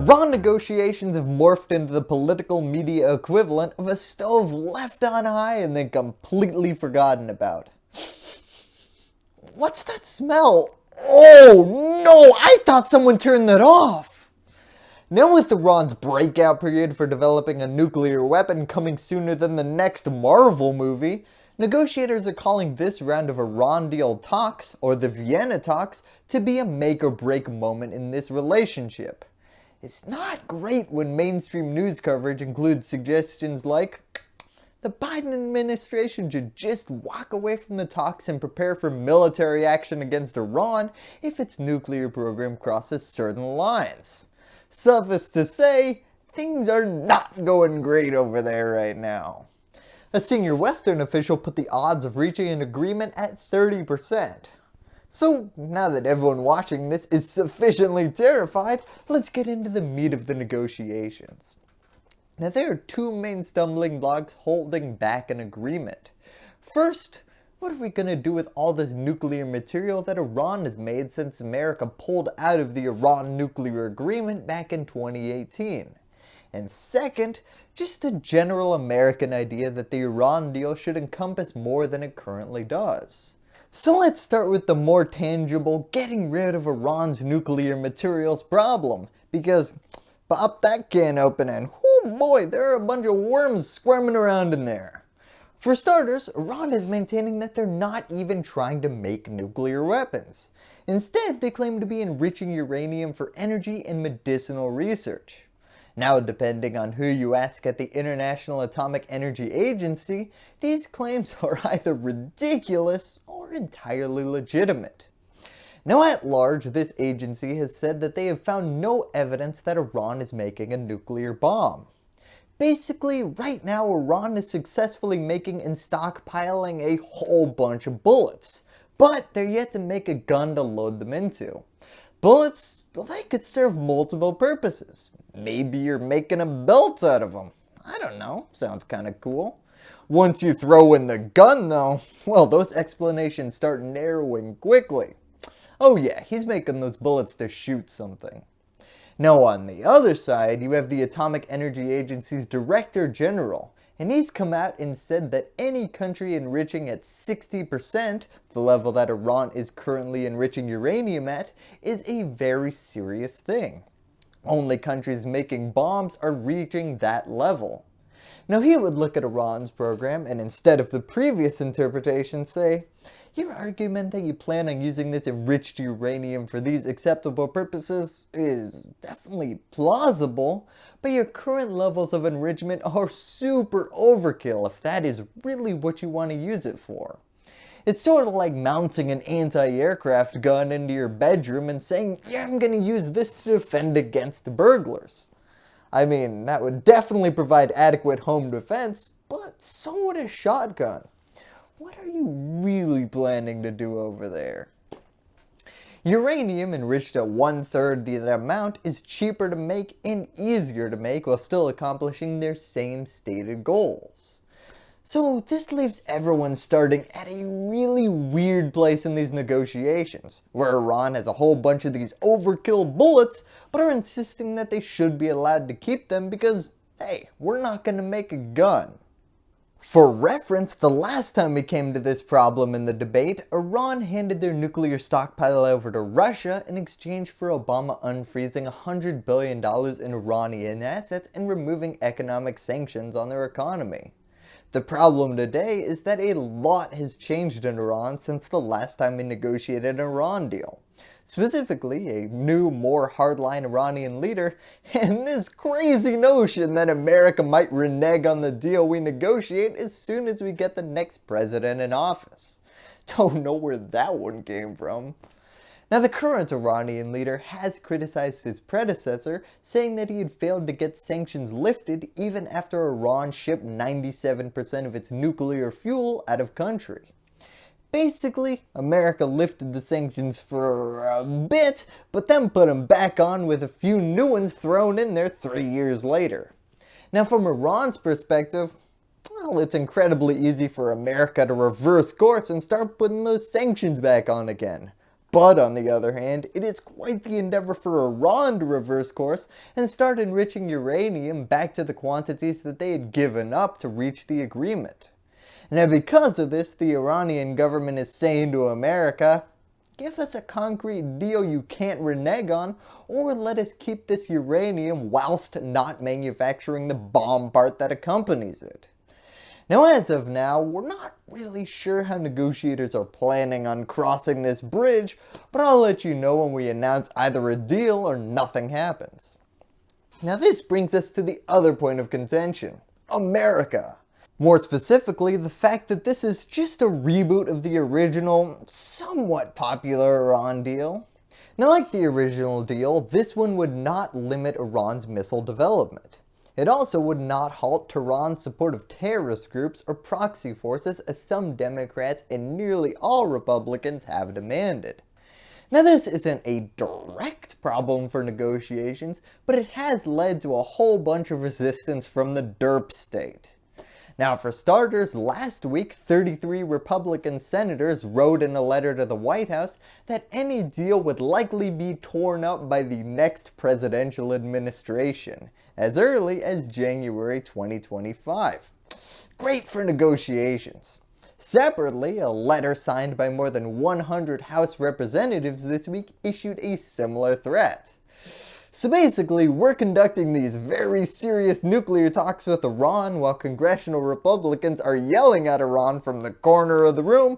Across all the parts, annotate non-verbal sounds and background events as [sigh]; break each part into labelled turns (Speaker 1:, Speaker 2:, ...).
Speaker 1: Iran negotiations have morphed into the political media equivalent of a stove left on high and then completely forgotten about. What's that smell? Oh no, I thought someone turned that off. Now with the Iran's breakout period for developing a nuclear weapon coming sooner than the next Marvel movie, negotiators are calling this round of Iran deal talks, or the Vienna talks, to be a make or break moment in this relationship. It's not great when mainstream news coverage includes suggestions like the Biden administration should just walk away from the talks and prepare for military action against Iran if its nuclear program crosses certain lines. Suffice to say, things are not going great over there right now. A senior Western official put the odds of reaching an agreement at 30%. So now that everyone watching this is sufficiently terrified, let's get into the meat of the negotiations. Now there are two main stumbling blocks holding back an agreement. First, what are we going to do with all this nuclear material that Iran has made since America pulled out of the Iran nuclear agreement back in 2018? And second, just a general American idea that the Iran deal should encompass more than it currently does. So let's start with the more tangible getting rid of Iran's nuclear materials problem because pop that can open and oh boy there are a bunch of worms squirming around in there. For starters, Iran is maintaining that they're not even trying to make nuclear weapons. Instead, they claim to be enriching uranium for energy and medicinal research. Now depending on who you ask at the International Atomic Energy Agency, these claims [laughs] are either ridiculous or entirely legitimate. Now at large, this agency has said that they have found no evidence that Iran is making a nuclear bomb. Basically, right now Iran is successfully making and stockpiling a whole bunch of bullets, but they're yet to make a gun to load them into. Bullets, well, they could serve multiple purposes. Maybe you're making a belt out of them. I don't know, sounds kinda cool. Once you throw in the gun though, [laughs] well those explanations start narrowing quickly. Oh yeah, he's making those bullets to shoot something. Now on the other side, you have the Atomic Energy Agency's Director General, and he's come out and said that any country enriching at 60%, the level that Iran is currently enriching uranium at, is a very serious thing. Only countries making bombs are reaching that level. Now he would look at Iran's program and instead of the previous interpretation say, your argument that you plan on using this enriched uranium for these acceptable purposes is definitely plausible, but your current levels of enrichment are super overkill if that is really what you want to use it for. It's sort of like mounting an anti-aircraft gun into your bedroom and saying, yeah, I'm going to use this to defend against burglars. I mean, that would definitely provide adequate home defense, but so would a shotgun. What are you really planning to do over there? Uranium enriched at one third the amount is cheaper to make and easier to make while still accomplishing their same stated goals. So this leaves everyone starting at a really weird place in these negotiations, where Iran has a whole bunch of these overkill bullets, but are insisting that they should be allowed to keep them because, hey, we're not going to make a gun. For reference, the last time we came to this problem in the debate, Iran handed their nuclear stockpile over to Russia in exchange for Obama unfreezing $100 billion in Iranian assets and removing economic sanctions on their economy. The problem today is that a lot has changed in Iran since the last time we negotiated an Iran deal. Specifically, a new, more hardline Iranian leader, [laughs] and this crazy notion that America might renege on the deal we negotiate as soon as we get the next president in office. [laughs] Don't know where that one came from. Now the current Iranian leader has criticized his predecessor, saying that he had failed to get sanctions lifted even after Iran shipped 97% of its nuclear fuel out of country. Basically, America lifted the sanctions for a bit, but then put them back on with a few new ones thrown in there three years later. Now from Iran's perspective, well, it's incredibly easy for America to reverse course and start putting those sanctions back on again. But on the other hand, it is quite the endeavor for Iran to reverse course and start enriching uranium back to the quantities that they had given up to reach the agreement. Now because of this, the Iranian government is saying to America, give us a concrete deal you can't renege on, or let us keep this uranium whilst not manufacturing the bomb part that accompanies it. Now as of now, we're not really sure how negotiators are planning on crossing this bridge, but I'll let you know when we announce either a deal or nothing happens. Now this brings us to the other point of contention, America. More specifically, the fact that this is just a reboot of the original, somewhat popular Iran deal. Now like the original deal, this one would not limit Iran's missile development. It also would not halt Tehran's support of terrorist groups or proxy forces as some Democrats and nearly all Republicans have demanded. Now this isn't a direct problem for negotiations, but it has led to a whole bunch of resistance from the derp state. Now for starters, last week 33 Republican senators wrote in a letter to the White House that any deal would likely be torn up by the next presidential administration, as early as January 2025. Great for negotiations. Separately, a letter signed by more than 100 House representatives this week issued a similar threat. So basically, we're conducting these very serious nuclear talks with Iran while congressional Republicans are yelling at Iran from the corner of the room,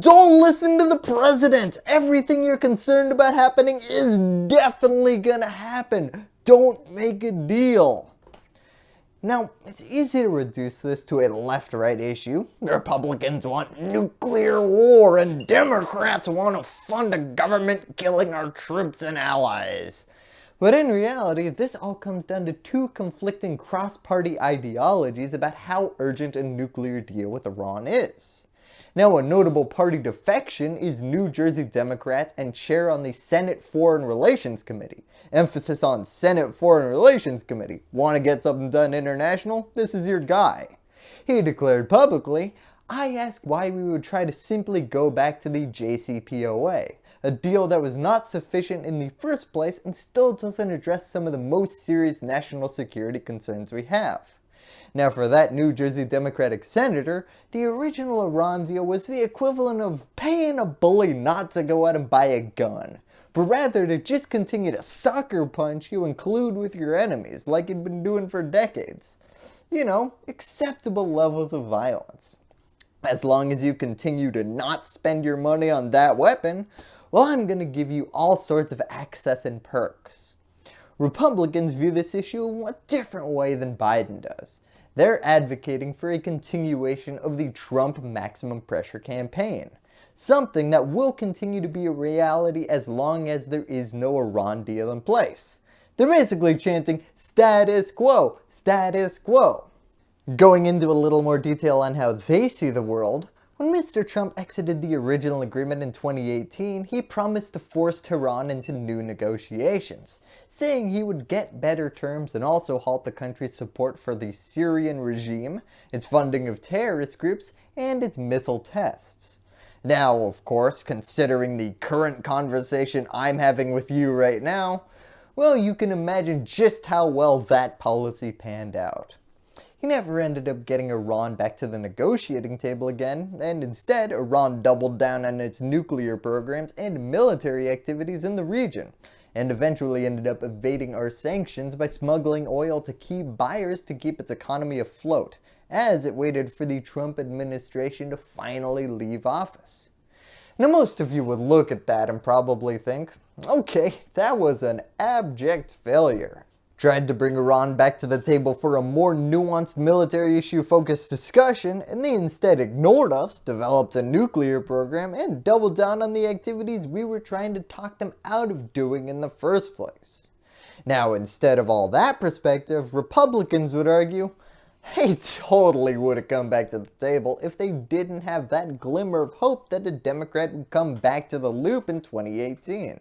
Speaker 1: don't listen to the president! Everything you're concerned about happening is definitely gonna happen. Don't make a deal. Now, it's easy to reduce this to a left-right issue. The Republicans want nuclear war and Democrats want to fund a government killing our troops and allies. But in reality, this all comes down to two conflicting cross-party ideologies about how urgent a nuclear deal with Iran is. Now a notable party defection is New Jersey Democrats and chair on the Senate Foreign Relations Committee. Emphasis on Senate Foreign Relations Committee. Want to get something done international? This is your guy. He declared publicly, I asked why we would try to simply go back to the JCPOA a deal that was not sufficient in the first place and still doesn't address some of the most serious national security concerns we have. Now for that New Jersey Democratic senator, the original deal was the equivalent of paying a bully not to go out and buy a gun, but rather to just continue to sucker punch you and collude with your enemies like he'd been doing for decades. You know, acceptable levels of violence. As long as you continue to not spend your money on that weapon, well, I'm going to give you all sorts of access and perks. Republicans view this issue a different way than Biden does. They're advocating for a continuation of the Trump maximum pressure campaign, something that will continue to be a reality as long as there is no Iran deal in place. They're basically chanting status quo, status quo. Going into a little more detail on how they see the world, when Mr. Trump exited the original agreement in 2018, he promised to force Tehran into new negotiations, saying he would get better terms and also halt the country's support for the Syrian regime, its funding of terrorist groups, and its missile tests. Now, of course, considering the current conversation I'm having with you right now, well, you can imagine just how well that policy panned out. He never ended up getting Iran back to the negotiating table again, and instead Iran doubled down on its nuclear programs and military activities in the region, and eventually ended up evading our sanctions by smuggling oil to key buyers to keep its economy afloat, as it waited for the Trump administration to finally leave office. Now most of you would look at that and probably think, okay, that was an abject failure tried to bring Iran back to the table for a more nuanced military issue focused discussion and they instead ignored us, developed a nuclear program, and doubled down on the activities we were trying to talk them out of doing in the first place. Now instead of all that perspective, Republicans would argue, they [laughs] totally would have come back to the table if they didn't have that glimmer of hope that a Democrat would come back to the loop in 2018.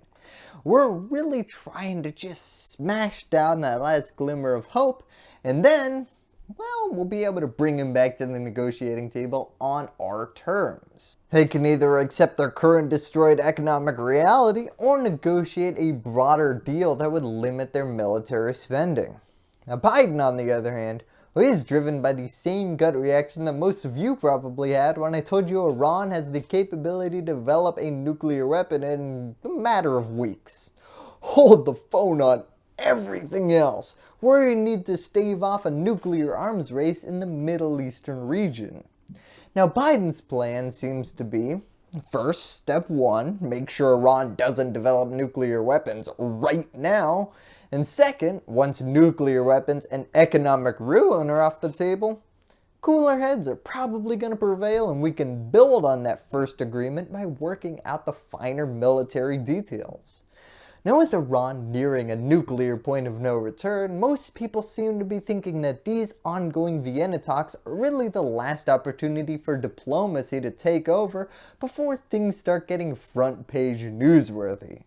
Speaker 1: We're really trying to just smash down that last glimmer of hope and then well, we'll be able to bring him back to the negotiating table on our terms. They can either accept their current destroyed economic reality or negotiate a broader deal that would limit their military spending. Now Biden on the other hand, he's driven by the same gut reaction that most of you probably had when I told you Iran has the capability to develop a nuclear weapon in a matter of weeks. Hold the phone on everything else. We need to stave off a nuclear arms race in the Middle Eastern region. Now Biden's plan seems to be, first, step one, make sure Iran doesn't develop nuclear weapons right now, and second, once nuclear weapons and economic ruin are off the table, cooler heads are probably going to prevail and we can build on that first agreement by working out the finer military details. Now with Iran nearing a nuclear point of no return, most people seem to be thinking that these ongoing Vienna talks are really the last opportunity for diplomacy to take over before things start getting front page newsworthy.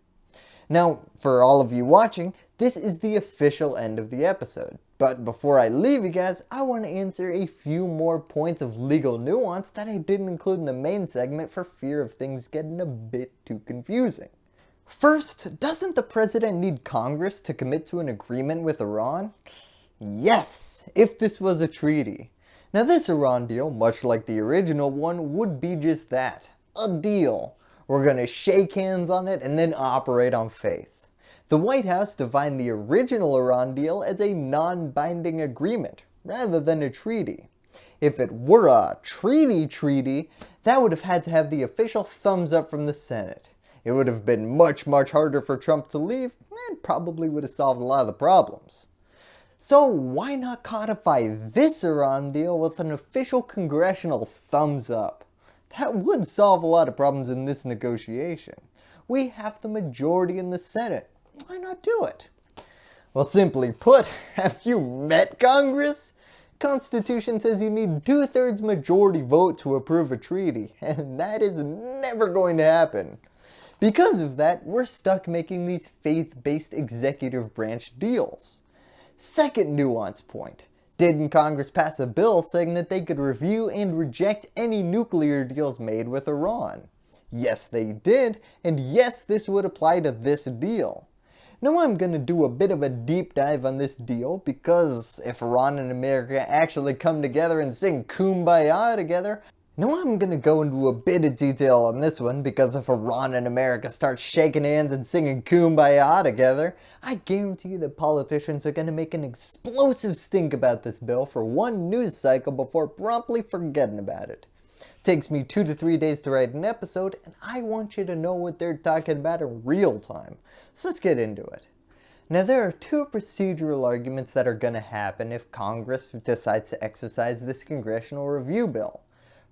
Speaker 1: Now, for all of you watching, this is the official end of the episode. But before I leave you guys, I want to answer a few more points of legal nuance that I didn't include in the main segment for fear of things getting a bit too confusing. First, doesn't the president need Congress to commit to an agreement with Iran? Yes, if this was a treaty. Now this Iran deal, much like the original one, would be just that, a deal. We're going to shake hands on it and then operate on faith. The White House defined the original Iran deal as a non-binding agreement, rather than a treaty. If it were a treaty treaty, that would have had to have the official thumbs up from the Senate. It would have been much much harder for Trump to leave and probably would have solved a lot of the problems. So why not codify this Iran deal with an official congressional thumbs up? That would solve a lot of problems in this negotiation. We have the majority in the Senate. Why not do it? Well, simply put, [laughs] have you met Congress? Constitution says you need two-thirds majority vote to approve a treaty, [laughs] and that is never going to happen. Because of that, we're stuck making these faith-based executive branch deals. Second nuance point. Didn't Congress pass a bill saying that they could review and reject any nuclear deals made with Iran? Yes they did, and yes this would apply to this deal. Now I'm going to do a bit of a deep dive on this deal because if Iran and America actually come together and sing Kumbaya together, now I'm going to go into a bit of detail on this one because if Iran and America start shaking hands and singing Kumbaya together, I guarantee you that politicians are going to make an explosive stink about this bill for one news cycle before promptly forgetting about it. Takes me two to three days to write an episode and I want you to know what they're talking about in real time. So let's get into it. Now there are two procedural arguments that are going to happen if Congress decides to exercise this congressional review bill.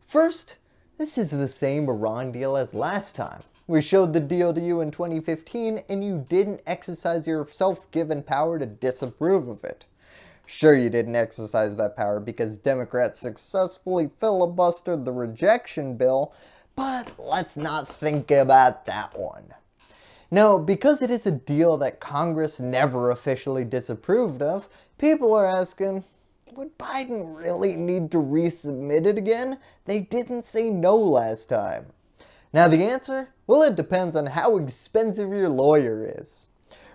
Speaker 1: First, this is the same Iran deal as last time. We showed the deal to you in 2015 and you didn't exercise your self-given power to disapprove of it. Sure you didn't exercise that power because Democrats successfully filibustered the rejection bill, but let's not think about that one. Now, because it is a deal that Congress never officially disapproved of, people are asking, would Biden really need to resubmit it again? They didn't say no last time. Now the answer? Well it depends on how expensive your lawyer is.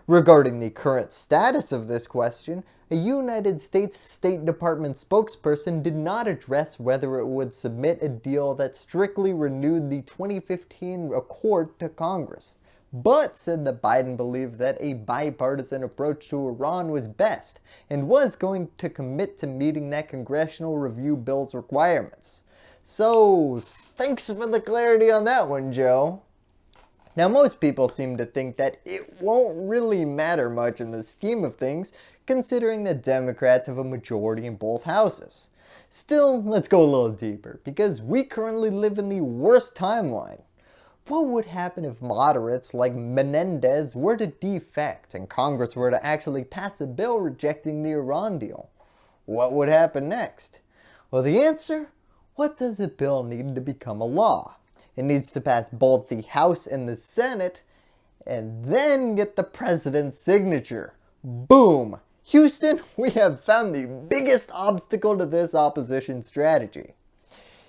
Speaker 1: Regarding the current status of this question, a United States State Department spokesperson did not address whether it would submit a deal that strictly renewed the 2015 accord to Congress but said that Biden believed that a bipartisan approach to Iran was best and was going to commit to meeting that congressional review bill's requirements. So thanks for the clarity on that one, Joe. Now most people seem to think that it won't really matter much in the scheme of things considering that Democrats have a majority in both houses. Still, let's go a little deeper because we currently live in the worst timeline. What would happen if moderates like Menendez were to defect and Congress were to actually pass a bill rejecting the Iran deal? What would happen next? Well the answer? What does a bill need to become a law? It needs to pass both the House and the Senate and then get the President's signature. Boom! Houston, [laughs] we have found the biggest obstacle to this opposition strategy.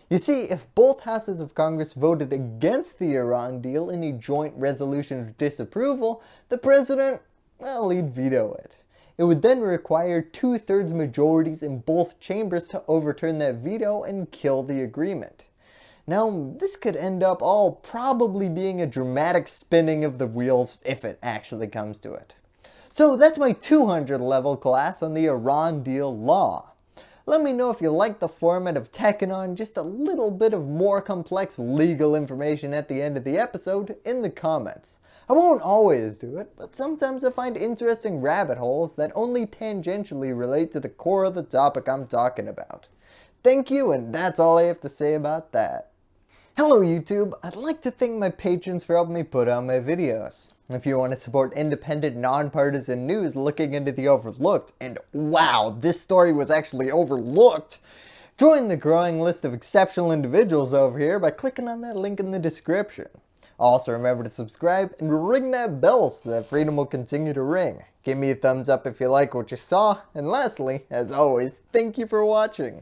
Speaker 1: You see, if both houses of Congress voted against the Iran deal in a joint resolution of disapproval, the president, well, he'd veto it. It would then require two-thirds majorities in both chambers to overturn that veto and kill the agreement. Now, this could end up all probably being a dramatic spinning of the wheels if it actually comes to it. So that's my 200 level class on the Iran deal law. Let me know if you like the format of tacking on just a little bit of more complex legal information at the end of the episode in the comments. I won't always do it, but sometimes I find interesting rabbit holes that only tangentially relate to the core of the topic I'm talking about. Thank you and that's all I have to say about that. Hello YouTube, I'd like to thank my patrons for helping me put out my videos. If you want to support independent, nonpartisan news looking into the overlooked, and wow, this story was actually overlooked, join the growing list of exceptional individuals over here by clicking on that link in the description. Also remember to subscribe and ring that bell so that freedom will continue to ring. Give me a thumbs up if you like what you saw, and lastly, as always, thank you for watching.